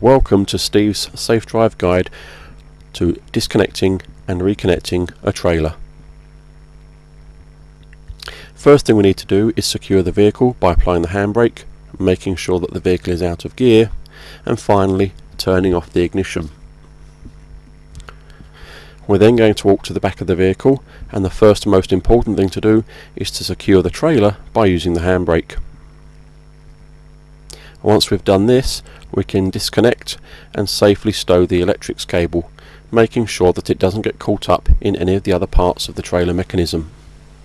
Welcome to Steve's Safe Drive Guide to disconnecting and reconnecting a trailer. First thing we need to do is secure the vehicle by applying the handbrake, making sure that the vehicle is out of gear, and finally turning off the ignition. We're then going to walk to the back of the vehicle and the first and most important thing to do is to secure the trailer by using the handbrake. Once we've done this, we can disconnect and safely stow the electrics cable, making sure that it doesn't get caught up in any of the other parts of the trailer mechanism,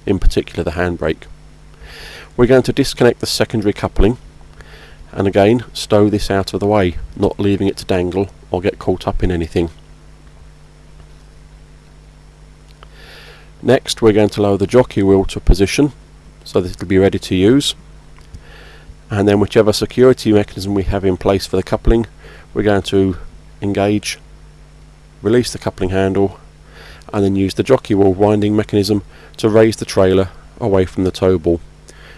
in particular the handbrake. We're going to disconnect the secondary coupling and again stow this out of the way, not leaving it to dangle or get caught up in anything. Next we're going to lower the jockey wheel to position so that it'll be ready to use and then whichever security mechanism we have in place for the coupling we're going to engage release the coupling handle and then use the jockey wheel winding mechanism to raise the trailer away from the tow ball.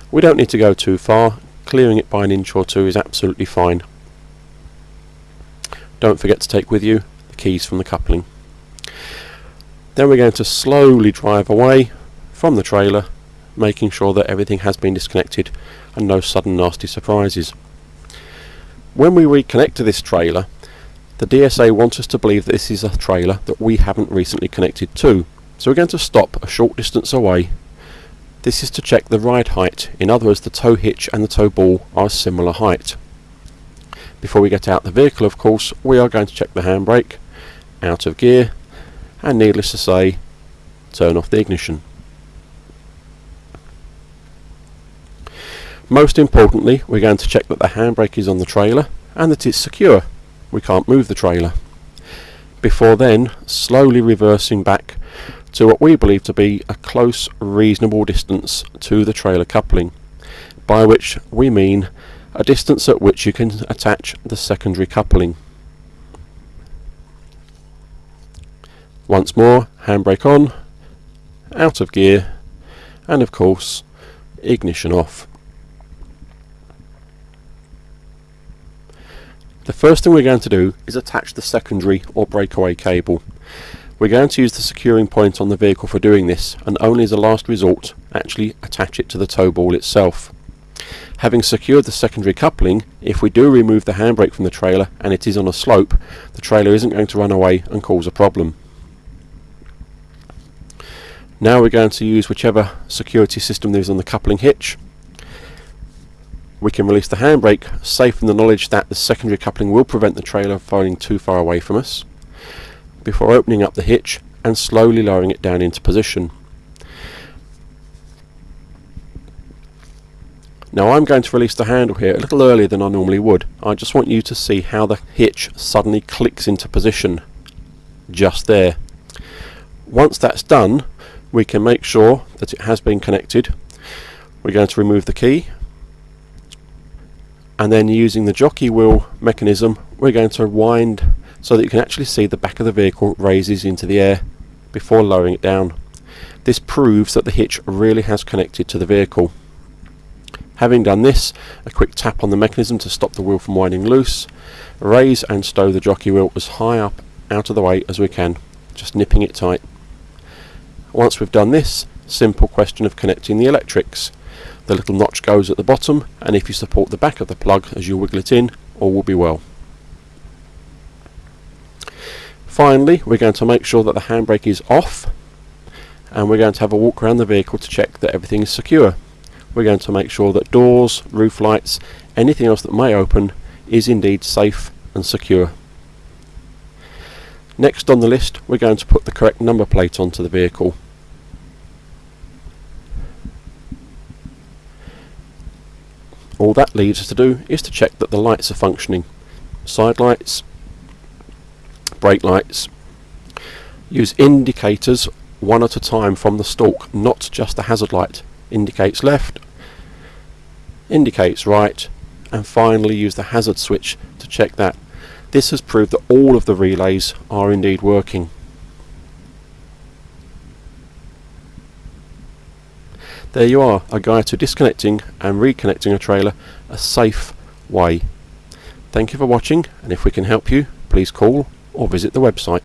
We don't need to go too far, clearing it by an inch or two is absolutely fine. Don't forget to take with you the keys from the coupling. Then we're going to slowly drive away from the trailer making sure that everything has been disconnected and no sudden nasty surprises. When we reconnect to this trailer, the DSA wants us to believe that this is a trailer that we haven't recently connected to. So we're going to stop a short distance away. This is to check the ride height, in other words the tow hitch and the tow ball are a similar height. Before we get out the vehicle of course we are going to check the handbrake, out of gear and needless to say turn off the ignition. Most importantly, we're going to check that the handbrake is on the trailer and that it's secure. We can't move the trailer. Before then, slowly reversing back to what we believe to be a close, reasonable distance to the trailer coupling, by which we mean a distance at which you can attach the secondary coupling. Once more, handbrake on, out of gear, and of course, ignition off. The first thing we're going to do is attach the secondary or breakaway cable. We're going to use the securing point on the vehicle for doing this and only as a last resort actually attach it to the tow ball itself. Having secured the secondary coupling, if we do remove the handbrake from the trailer and it is on a slope, the trailer isn't going to run away and cause a problem. Now we're going to use whichever security system there is on the coupling hitch we can release the handbrake safe in the knowledge that the secondary coupling will prevent the trailer falling too far away from us before opening up the hitch and slowly lowering it down into position. Now I'm going to release the handle here a little earlier than I normally would. I just want you to see how the hitch suddenly clicks into position just there. Once that's done we can make sure that it has been connected. We're going to remove the key and then using the jockey wheel mechanism we're going to wind so that you can actually see the back of the vehicle raises into the air before lowering it down. This proves that the hitch really has connected to the vehicle. Having done this, a quick tap on the mechanism to stop the wheel from winding loose, raise and stow the jockey wheel as high up out of the way as we can, just nipping it tight. Once we've done this, simple question of connecting the electrics the little notch goes at the bottom and if you support the back of the plug as you wiggle it in all will be well. Finally we're going to make sure that the handbrake is off and we're going to have a walk around the vehicle to check that everything is secure. We're going to make sure that doors, roof lights, anything else that may open is indeed safe and secure. Next on the list we're going to put the correct number plate onto the vehicle. All that leaves us to do is to check that the lights are functioning. Side lights, brake lights. Use indicators one at a time from the stalk, not just the hazard light. Indicates left, indicates right, and finally use the hazard switch to check that. This has proved that all of the relays are indeed working. There you are, a guide to disconnecting and reconnecting a trailer a safe way. Thank you for watching and if we can help you please call or visit the website.